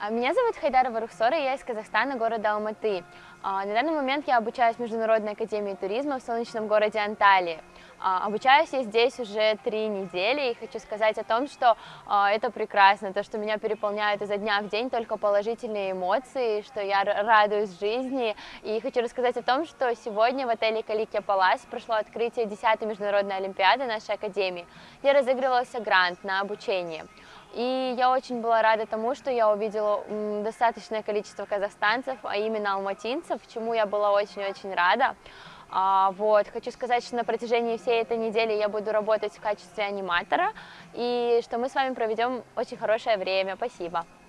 А, Меня зовут Хайдарова Рухсора, я из Казахстана, города Алматы. А, На данный момент я обучаюсь в Международной академии туризма в солнечном городе Анталии. А, Обучаюсь я здесь уже три недели и хочу сказать о том, что это прекрасно, то, что меня переполняют изо дня в день только положительные эмоции, что я радуюсь жизни. И хочу рассказать о том, что сегодня в отеле Каликия Палас прошло открытие 10-й международной олимпиады нашей академии, где разыгрывался грант на обучение. И я очень была рада тому, что я увидела достаточное количество казахстанцев, а именно алматинцев, чему я была очень-очень рада. А, вот, хочу сказать, что на протяжении всей этой недели я буду работать в качестве аниматора, и что мы с вами проведем очень хорошее время. Спасибо.